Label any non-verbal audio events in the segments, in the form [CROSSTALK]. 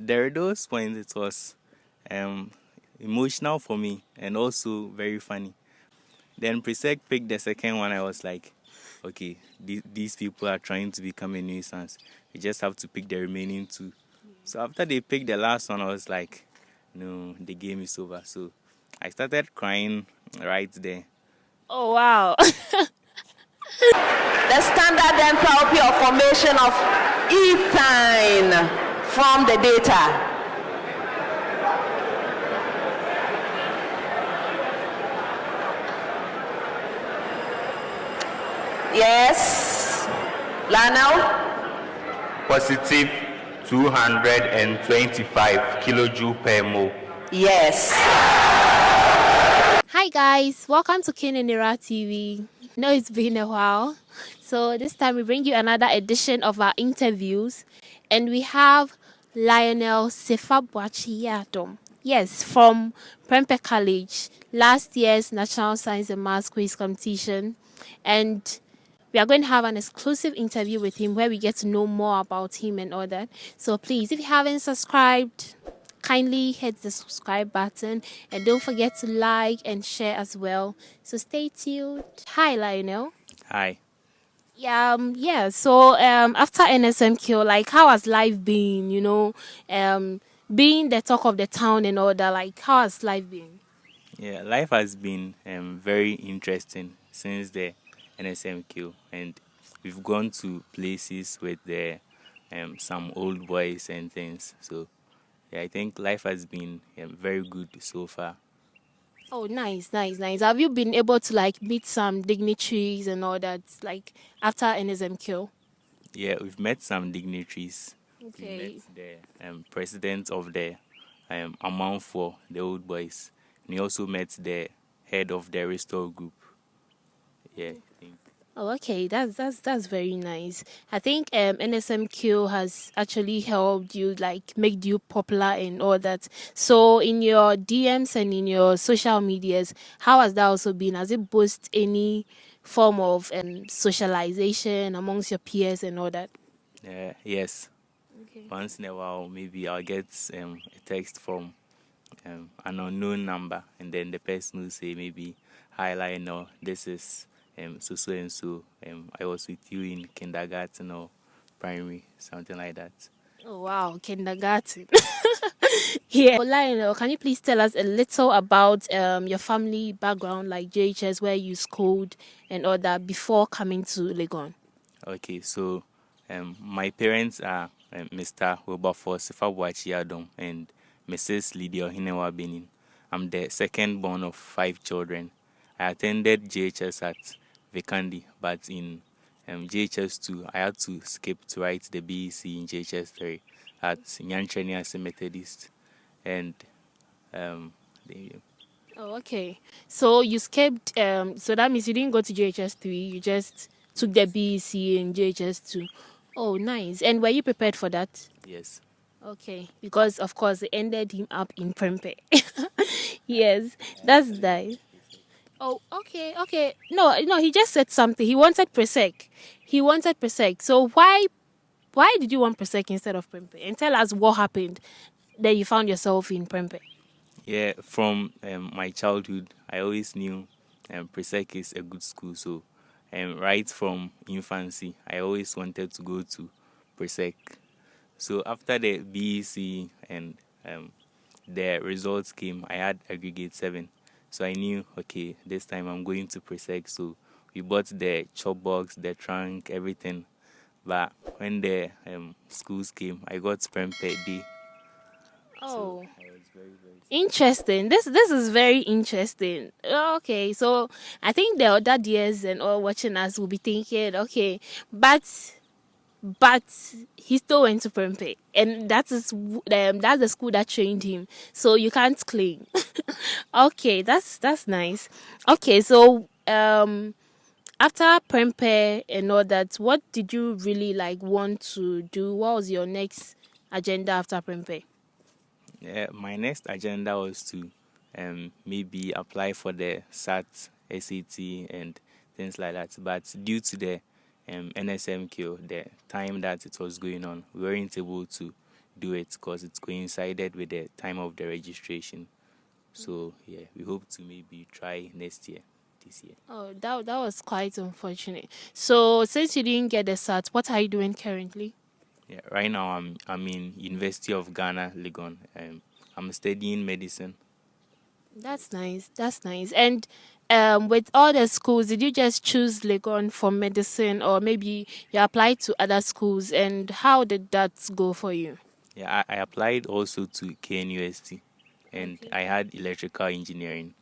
there are those points it was um, emotional for me and also very funny. Then Presec picked the second one. I was like, okay, th- these people are trying to become a nuisance. We just have to pick the remaining two. So after they picked the last one, I was like, no, the game is over. So I started crying right there. Oh wow. [LAUGHS] the standard enthalpy of formation of ethane from the data. Yes. Lionel? Positive 225 kilojoule per mole. Yes. Hi guys, welcome to Kinenira TV. know it's been a while. So this time we bring you another edition of our interviews and we have Lionel Sefabwachiyatom. Yes, from Prempeh College, last year's National Science and Maths Quiz Competition. And we are going to have an exclusive interview with him where we get to know more about him and all that. So please, if you haven't subscribed, kindly hit the subscribe button and don't forget to like and share as well. So stay tuned. Hi, Lionel. Hi. Yeah, um, yeah. So um, after NSMQ, like, how has life been? You know, um, being the talk of the town and all that. Like, how has life been? Yeah, life has been um, very interesting since the NSMQ, and we've gone to places with the um, some old boys and things. So yeah, I think life has been um, very good so far. Oh, nice, nice, nice. Have you been able to like meet some dignitaries and all that, like after NSMQ? Yeah, we've met some dignitaries. Okay. We met the um, president of the um, Amanfour the Old Boys. And we also met the head of the Restore Group. Yeah. Oh, okay, that's that's that's very nice. I think um, NSMQ has actually helped you like make you popular and all that. So in your DMs and in your social medias, how has that also been? Has it boosted any form of um, socialization amongst your peers and all that? Uh, yes. Okay. Once in a while, maybe I'll get um, a text from um, an unknown number, and then the person will say maybe, "Hi, Lionel, this is." Um, so so and so um, I was with you in kindergarten or primary, something like that. Oh wow, kindergarten. [LAUGHS] yeah. Lionel, can you please tell us a little about um, your family background, like JHS, where you schooled and all that before coming to Legon? Okay, so um, my parents are um, Mr. Wilberforce Sifabwachi and Mrs. Lydia Hinewa Benin. I'm the second born of five children. I attended JHS at Vekandi, but in um, JHS2, I had to skip to write the BEC in JHS3 at Nyantreni as a Methodist. And um, the, Oh, okay. So you skipped, um, so that means you didn't go to JHS3, you just took the BEC in JHS2. Oh, nice. And were you prepared for that? Yes. Okay, because of course it ended him up in Prempeh. [LAUGHS] yes, that's nice. Oh, okay, okay. No, no, he just said something. He wanted Presec. He wanted Presec. So why why did you want Presec instead of Prempeh? And tell us what happened that you found yourself in Prempeh. Yeah, from um, my childhood, I always knew um, Presec is a good school. So um, right from infancy, I always wanted to go to Presec. So after the BEC and um, the results came, I had aggregate 7. So I knew, okay, this time I'm going to Presec. So we bought the chop box, the trunk, everything. But when the um, schools came, I got Prempeh D. Oh. So very, very interesting. This this is very interesting. Okay, so I think the other years and all watching us will be thinking, okay, but but he still went to Prempeh, and that is um, that's the school that trained him. So you can't claim. [LAUGHS] okay, that's that's nice. Okay, so um, after Prempeh and all that, what did you really like want to do? What was your next agenda after Prempeh? Yeah, my next agenda was to um, maybe apply for the SAT, SAT, and things like that. But due to the um, NSMQ, the time that it was going on, we weren't able to do it because it's coincided with the time of the registration. So yeah, we hope to maybe try next year. This year. Oh, that that was quite unfortunate. So since you didn't get the cert, what are you doing currently? Yeah, right now I'm I'm in University of Ghana, Legon. Um, I'm studying medicine. That's nice. That's nice. And um, with all the schools, did you just choose Legon for medicine, or maybe you applied to other schools? And how did that go for you? Yeah, I, I applied also to KNUST, and Okay. I had electrical engineering,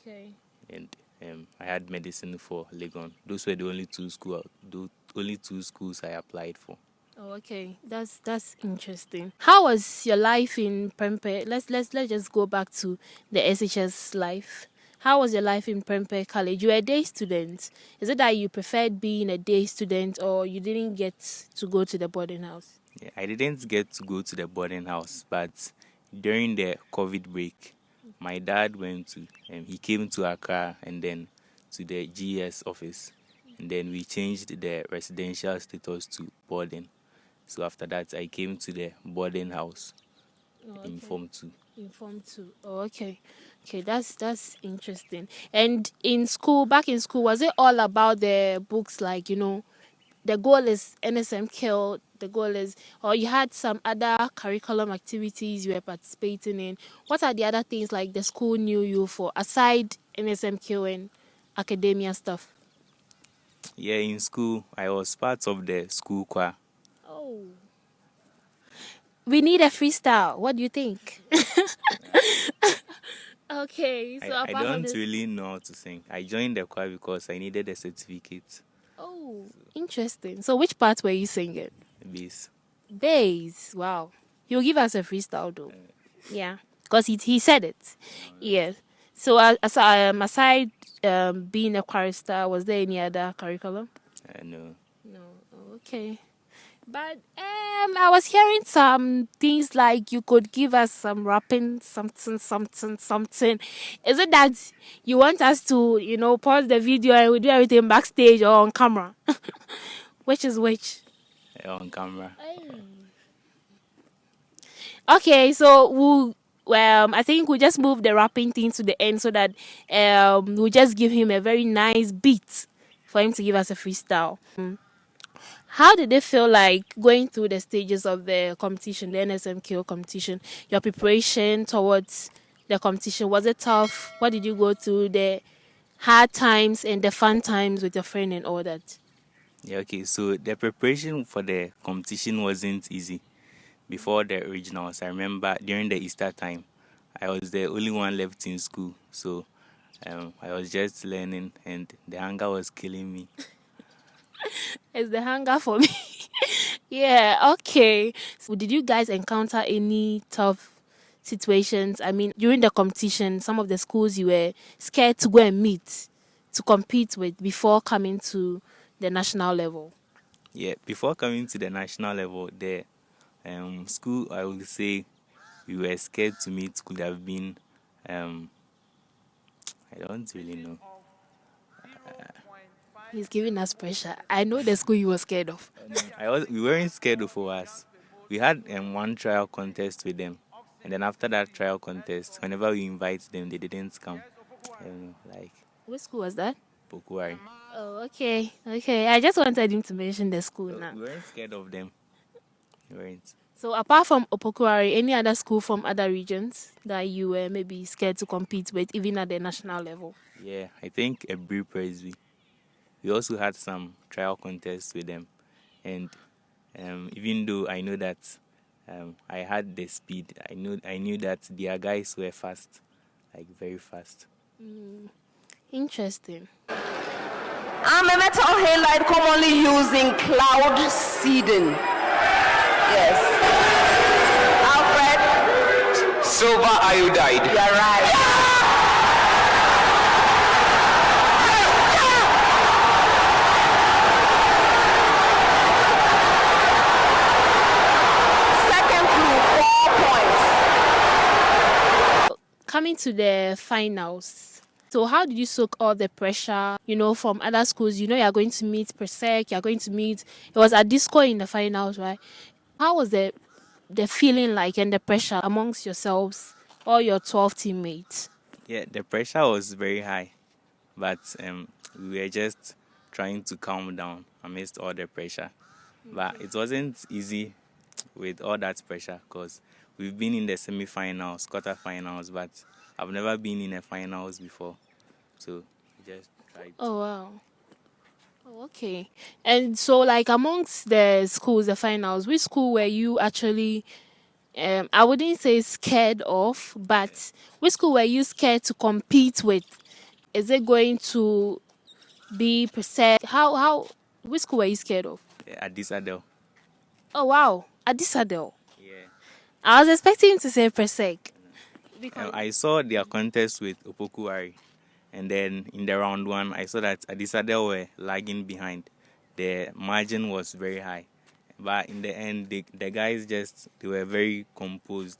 Okay. and um, I had medicine for Legon. Those were the only two school, the only two schools I applied for. Oh, okay. That's that's interesting. How was your life in Prempeh? Let's let's let's just go back to the SHS life. How was your life in Prempeh College? You were a day student. Is it that you preferred being a day student, or you didn't get to go to the boarding house? Yeah, I didn't get to go to the boarding house, but during the COVID break, my dad went to, um, he came to Accra and then to the GS office, and then we changed the residential status to boarding. So after that, I came to the boarding house Oh, in Form 2. Informed too. Oh, okay. Okay, that's that's interesting. And in school, back in school, was it all about the books? Like you know, the goal is NSMQ. The goal is, or you had some other curriculum activities you were participating in. What are the other things like the school knew you for aside NSMQ and academia stuff? Yeah, in school, I was part of the school choir. Oh. We need a freestyle. What do you think? [LAUGHS] okay, so I, I don't this, really know how to sing. I joined the choir because I needed a certificate. Oh, interesting. So, which part were you singing? Bass. Bass. Wow. He'll give us a freestyle though. Yeah, because he he said it. Yeah. So, uh, as, um, aside um, being a chorister, was there any other curriculum? I know. No. Oh, okay. But um, I was hearing some things like you could give us some rapping, something, something, something. Is it that you want us to, you know, pause the video and we do everything backstage or on camera? [LAUGHS] which is which? uh, on camera. Okay, so we'll. Um, I think we just move the rapping thing to the end so that um, we'll just give him a very nice beat for him to give us a freestyle. Mm. How did it feel like going through the stages of the competition, the NSMQ competition? Your preparation towards the competition was it tough? What did you go through? The hard times and the fun times with your friend and all that. Yeah, okay. So the preparation for the competition wasn't easy. Before the originals. I remember during the Easter time, I was the only one left in school. So um, I was just learning, and the hunger was killing me. [LAUGHS] It's the hunger for me. [LAUGHS] yeah, okay. So did you guys encounter any tough situations? I mean, during the competition, some of the schools you were scared to go and meet to compete with before coming to the national level. Yeah, before coming to the national level, the um, school I would say we were scared to meet could have been. Um, I don't really know. He's giving us pressure. I know the school you were scared of. I was we weren't scared of us. We had um, one trial contest with them, and then after that trial contest, whenever we invite them, they didn't come. I like Which school was that? Pokuari. Oh, okay. Okay. I just wanted him to mention the school now. We weren't scared of them. We weren't. So apart from Opoku Ware, any other school from other regions that you were maybe scared to compete with, even at the national level? Yeah, I think a Brie Presby. We also had some trial contests with them, and um, even though I know that um, I had the speed, I knew I knew that their guys were fast, like very fast. Interesting. I'm a metal halide commonly used in cloud seeding. Yes. Alfred, Silver iodide. you're right. Second clue, four points. Coming to the finals. So how did you soak all the pressure, you know, from other schools? You know you're going to meet Presec, you're going to meet it was Adisco in the finals, right? How was the the feeling like and the pressure amongst yourselves, all your 12 teammates? Yeah, the pressure was very high, but um, we were just trying to calm down amidst all the pressure. But it wasn't easy with all that pressure because we've been in the semi-finals, quarter-finals, but I've never been in a finals before. So just tried. Oh wow. Oh, okay. And so like amongst the schools, the finals, which school were you actually um I wouldn't say scared of, but which school were you scared to compete with? Is it going to be percent how how which school were you scared of? Adisadel. Oh wow. Adisadel. Yeah. I was expecting him to say Presec. Um, I saw their contest with Opoku Ware, and then in the round one, I saw that Adisadel were lagging behind. The margin was very high, but in the end, the, the guys just they were very composed,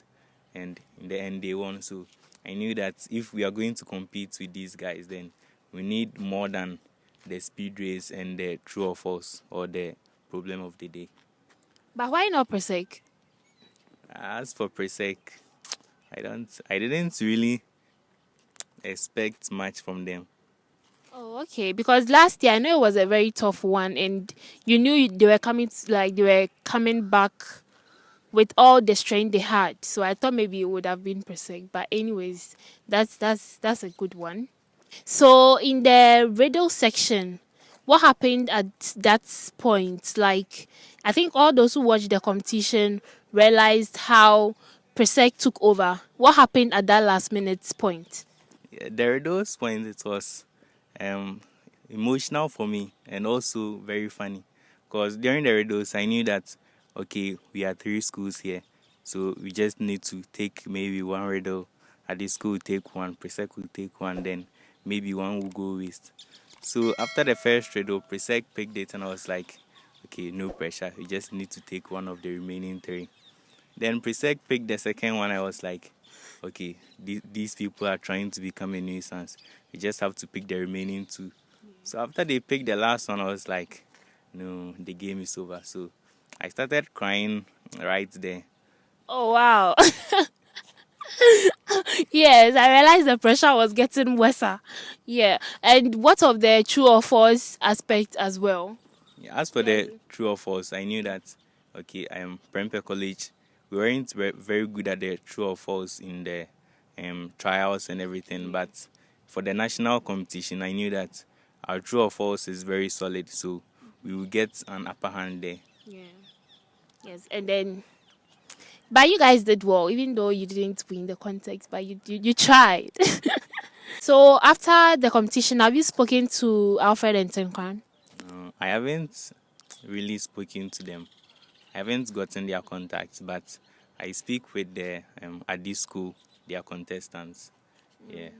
and in the end, they won. So I knew that if we are going to compete with these guys, then we need more than the speed race and the true or false or the problem of the day. But why not Presec? As for Presec, I don't. I didn't really expect much from them. Oh, okay. Because last year I know it was a very tough one, and you knew they were coming like they were coming back with all the strength they had. So I thought maybe it would have been Presec. But anyways, that's that's that's a good one. So in the riddle section, what happened at that point? Like I think all those who watched the competition realized how Presec took over. What happened at that last minute point? Yeah, there are those points it was um, emotional for me and also very funny. Because during the riddles I knew that okay we are three schools here so we just need to take maybe one riddle. At the school take one Presec will take one then maybe one will go waste. So after the first riddle Presec picked it and I was like okay no pressure. You just need to take one of the remaining three then Presec picked the second one. I was like, okay, th- these people are trying to become a nuisance. You just have to pick the remaining two. So after they picked the last one, I was like, no, the game is over. So I started crying right there. Oh wow. [LAUGHS] yes, I realized the pressure was getting worse. Yeah. And what of the true or false aspect as well? Yeah, as for the true or false, I knew that okay, I am Prempeh College we weren't very good at the true or false in the um, trials and everything. But for the national competition, I knew that our true or false is very solid, so we will get an upper hand there. Yeah. Yes, and then, but you guys did well, even though you didn't win the contest, but you you, you tried. [LAUGHS] so after the competition, have you spoken to Alfred and Tenkwan? Uh, I haven't really spoken to them. I haven't gotten their contacts, but I speak with the um, at this school, their contestants. Yeah.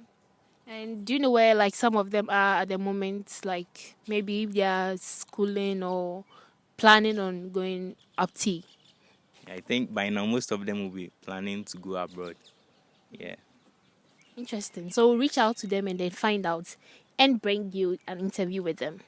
And do you know where like some of them are at the moment? Like maybe they are schooling or planning on going up T. I think by now most of them will be planning to go abroad. Yeah. Interesting. So we'll reach out to them and then find out and bring you an interview with them.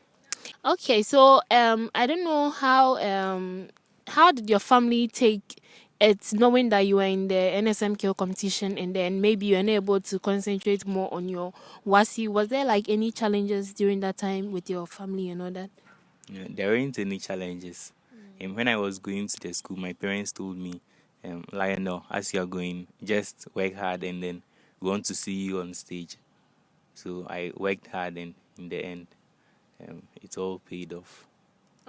Okay, so um I don't know how um how did your family take it knowing that you were in the NSMQ competition and then maybe you're unable to concentrate more on your WASSCE? Was there like any challenges during that time with your family and all that? Yeah, there weren't any challenges. Mm. And when I was going to the school, my parents told me, um, Lionel, as you're going, just work hard and then we want to see you on stage. So I worked hard and in the end, um, it all paid off.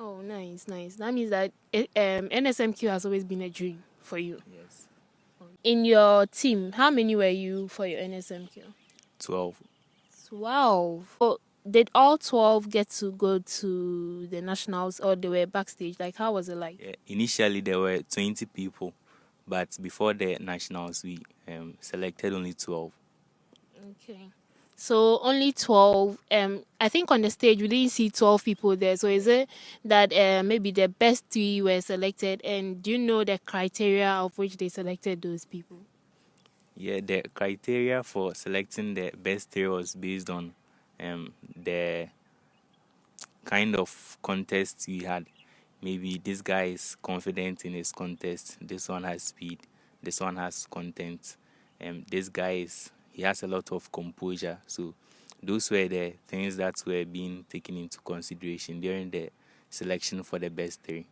Oh, nice, nice. That means that um, NSMQ has always been a dream for you. Yes. In your team, how many were you for your NSMQ? 12. 12. Oh, did all 12 get to go to the nationals or they were backstage? Like, how was it like? Yeah, initially, there were 20 people, but before the nationals, we um, selected only 12. Okay. So only 12. Um, I think on the stage we didn't see 12 people there. So is it that uh, maybe the best three were selected? And do you know the criteria of which they selected those people? Yeah, the criteria for selecting the best three was based on um, the kind of contest we had. maybe this guy is confident in his contest, this one has speed, this one has content, and um, this guy is he has a lot of composure. So those were the things that were being taken into consideration during the selection for the best three.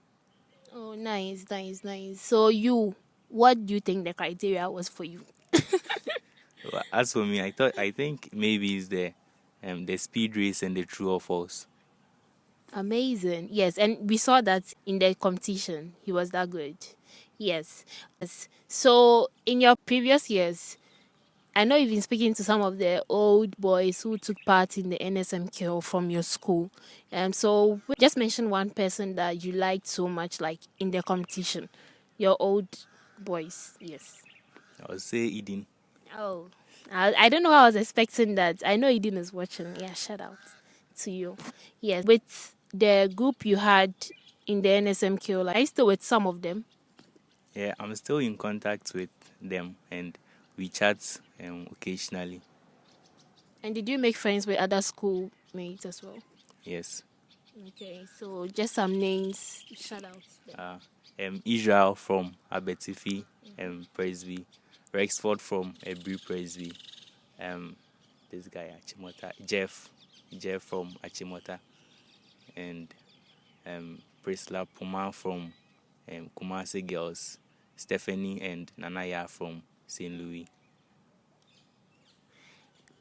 Oh, nice, nice, nice. So you, what do you think the criteria was for you? [LAUGHS] As for me, I thought I think maybe it's the um, the speed race and the true or false. Amazing. Yes, and we saw that in the competition. He was that good. Yes. yes. So in your previous years, I know you've been speaking to some of the old boys who took part in the NSMQ from your school. Um, so just mention one person that you liked so much, like in the competition. Your old boys, yes. I would say Eden. Oh, I, I don't know I was expecting that. I know Eden is watching. Yeah, shout out to you. Yes, with the group you had in the NSMQ, like, are you still with some of them? Yeah, I'm still in contact with them and we chat um, occasionally. And did you make friends with other schoolmates as well? Yes. Okay, so just some names, shout out. Uh, um, Israel from Abetifi um, Presby, Rexford from Ebri Presby, um, this guy Achimota, Jeff, Jeff from Achimota, and um, Priscilla Puma from um, Kumasi Girls, Stephanie and Nanaya from St. Louis.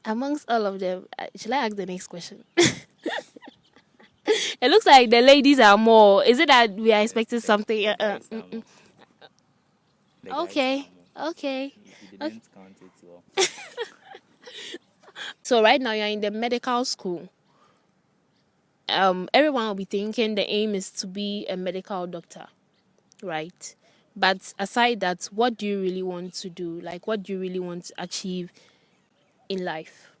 Amongst all of them, shall I ask the next question? [LAUGHS] it looks like the ladies are more. Is it that we are expecting something? Uh, uh, mm, mm. okay, okay. okay. Well. [LAUGHS] so right now you're in the medical school. Um, everyone will be thinking the aim is to be a medical doctor, right? But aside that, what do you really want to do? Like, what do you really want to achieve in life?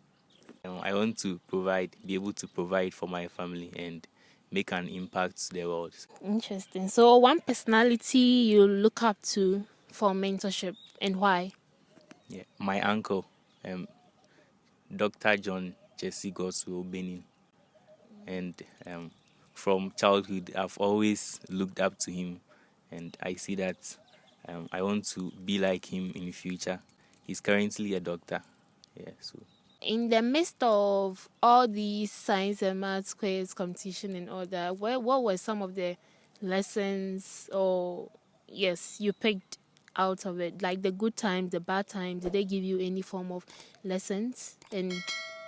Um, I want to provide, be able to provide for my family and make an impact to the world. Interesting. So, one personality you look up to for mentorship and why? Yeah, my uncle, um, Dr. John Jesse Goswell Benin. And um, from childhood, I've always looked up to him and I see that um, I want to be like him in the future. He's currently a doctor. Yeah, so. In the midst of all these science and math quiz competition and all that, where what were some of the lessons or yes you picked out of it? Like the good times, the bad times. Did they give you any form of lessons, and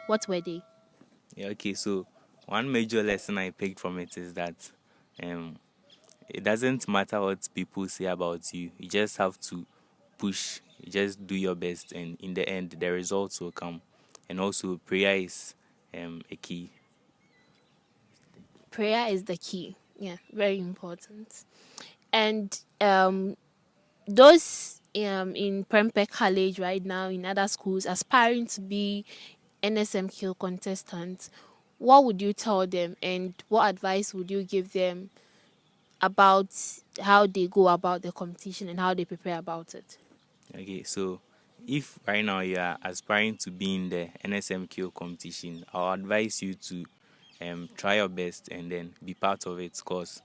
what were they? Yeah. Okay. So one major lesson I picked from it is that um, it doesn't matter what people say about you. You just have to push. You just do your best, and in the end, the results will come. And also, prayer is um, a key. Prayer is the key. Yeah, very important. And um, those um, in Prempeh College right now, in other schools, aspiring to be NSMQ contestants, what would you tell them, and what advice would you give them about how they go about the competition and how they prepare about it. Okay, so if right now you are aspiring to be in the NSMQ competition, I'll advise you to um, try your best and then be part of it because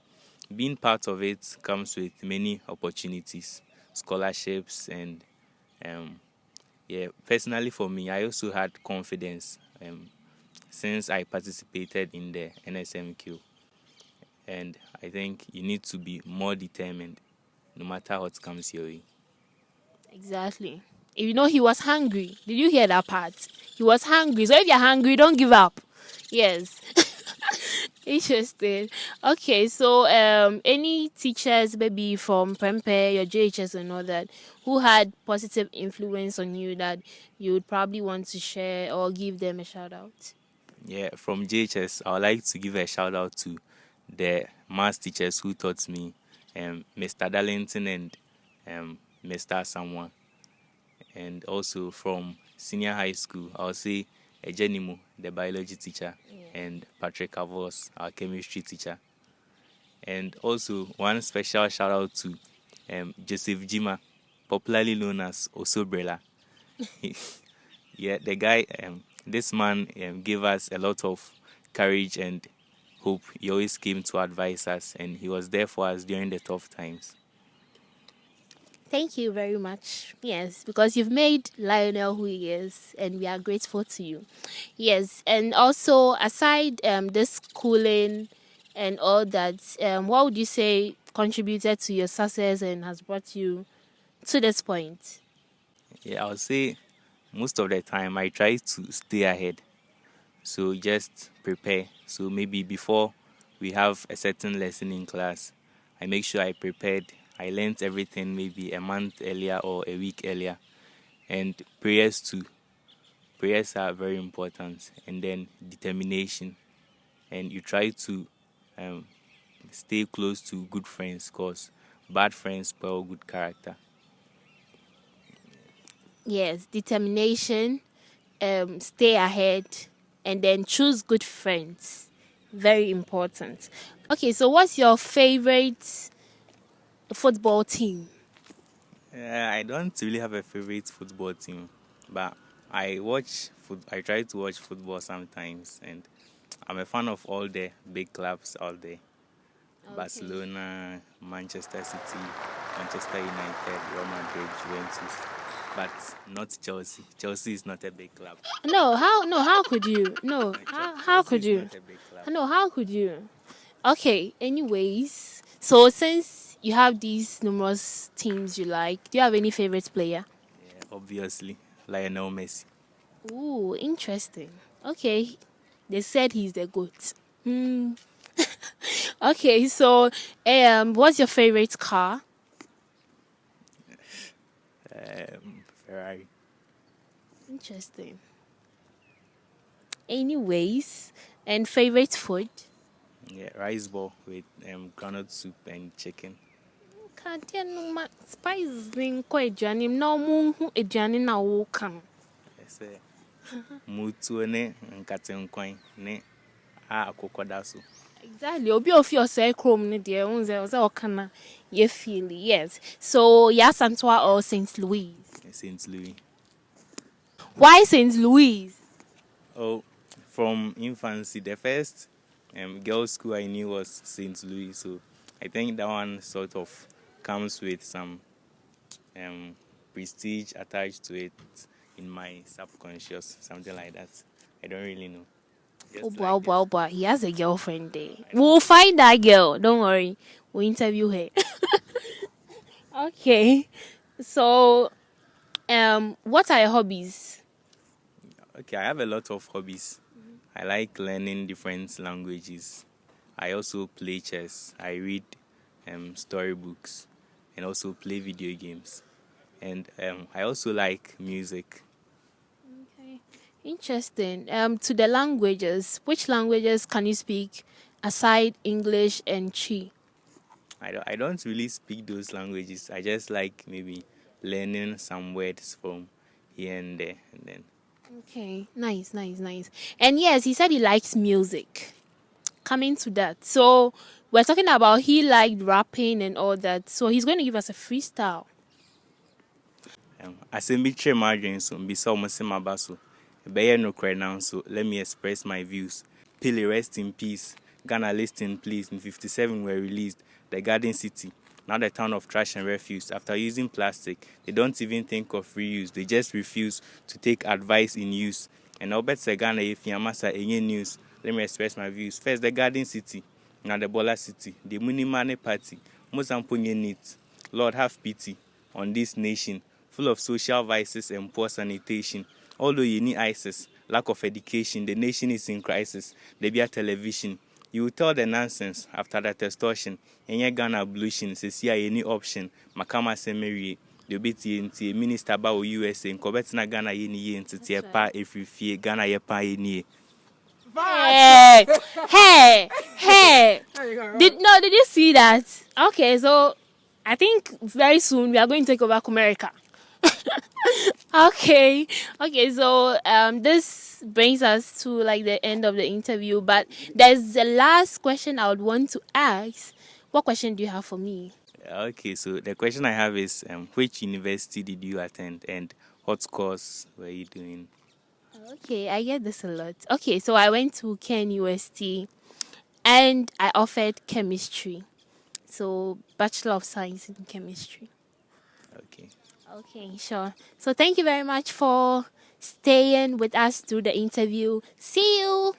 being part of it comes with many opportunities, scholarships, and um, yeah, personally for me, I also had confidence um, since I participated in the NSMQ and I think you need to be more determined no matter what comes your way. Exactly. You know, he was hungry. Did you hear that part? He was hungry. So if you're hungry, don't give up. Yes. [LAUGHS] Interesting. Okay, so um, any teachers, maybe from Prempeh, your JHS, and all that, who had positive influence on you that you would probably want to share or give them a shout out? Yeah, from JHS, I would like to give a shout out to the math teachers who taught me, um, Mr. Darlington and um, Mr. Someone. And also from senior high school, I'll say Ejenimu, the biology teacher, yeah. and Patrick Avos, our chemistry teacher. And also one special shout out to um, Joseph Jima, popularly known as Osobrella. [LAUGHS] [LAUGHS] yeah, the guy, um, this man um, gave us a lot of courage and hope. He always came to advise us, and he was there for us during the tough times. Thank you very much. Yes, because you've made Lionel who he is, and we are grateful to you. Yes, and also aside um, this schooling and all that, um, what would you say contributed to your success and has brought you to this point? Yeah, I would say most of the time I try to stay ahead. So just prepare. So maybe before we have a certain lesson in class, I make sure I prepared I learned everything maybe a month earlier or a week earlier. And prayers too. Prayers are very important. And then determination. And you try to um, stay close to good friends because bad friends spoil good character. Yes, determination, um, stay ahead, and then choose good friends. Very important. Okay, so what's your favorite football team? Uh, I don't really have a favorite football team, but I watch. Foot, I try to watch football sometimes, and I'm a fan of all the big clubs all there: okay. Barcelona, Manchester City, Manchester United, Real Madrid, Juventus. But not Chelsea. Chelsea is not a big club. No, how? No, how could you? No, [LAUGHS] how? How could you? No, how could you? Okay. Anyways, so since you have these numerous teams you like. Do you have any favorite player? Yeah, obviously, Lionel Messi. Ooh, interesting. Okay, they said he's the goat. Hmm. [LAUGHS] okay, so um, what's your favorite car? Um, Where are you? Interesting. Anyways, and favorite food? Yeah, rice ball with um, granite soup and chicken. Kadi anụma spices dị nkọ eduane m na ọmụ nhụ eduane na ọwụ ka m. Ese, mutuo ne nkata nkwan ne a akwụkwọ da so. Exactly obi ofi ɔsɛe kurom no deɛ ohun sɛ ɔsɛ ɔka na yɛ feel yes so yasantoa or st louis. st louis. why st louis. oh from infancy the first um, girls school i knew was st louis so i think that one sort of comes with some um, prestige attached to it in my subconscious, something like that. I don't really know. Oh boy, oh boy. He has a girlfriend there. We'll find that girl. Don't worry. We'll interview her. [LAUGHS] okay. So, um, what are your hobbies? Okay, I have a lot of hobbies. I like learning different languages. I also play chess. I read um, storybooks and also play video games. And um, I also like music. Interesting. Um, to the languages, which languages can you speak aside English and Twi? I don't, I don't really speak those languages. I just like maybe learning some words from here and there, and then. Okay, nice, nice, nice. And yes, he said he likes music. Coming to that, so we're talking about he liked rapping and all that. So he's going to give us a freestyle. Um, asɛm bi my m'adwene so mbisa ɔmo se maba so ɛbɛyɛ nokorɛ now so let me express my views. Pele rest in peace. Ghana listen please. In 57 were released. The Garden City now the town of trash and refuse. After using plastic they don't even think of reuse. They just refuse to take advice in use. And Ghana if Yamasa any news let me express my views. First the Garden City na the Bola City, the Munimane Party, Mozambique needs. Lord, have pity on this nation, full of social vices and poor sanitation. Although you need ISIS, lack of education, the nation is in crisis. There be a television. You will tell the nonsense after that extortion. Any Ghana ablution, see any option. Makama Semerie. obɛtie ntie minister ba wɔ usa nkɔbɛtena ghana yɛ ne yie nteteɛ pa ɛfiri fie ghana yɛ pa Hey, hey, hey. Did no? Did you see that? Okay, so I think very soon we are going to take over America. Okay, okay. So um, this brings us to like the end of the interview. But there's the last question I would want to ask. What question do you have for me? Okay, so the question I have is, um, which university did you attend, and what course were you doing? Okay, I get this a lot. Okay, so I went to KNUST and I offered chemistry. So, Bachelor of Science in Chemistry. Okay. Okay, sure. So, thank you very much for staying with us through the interview. See you.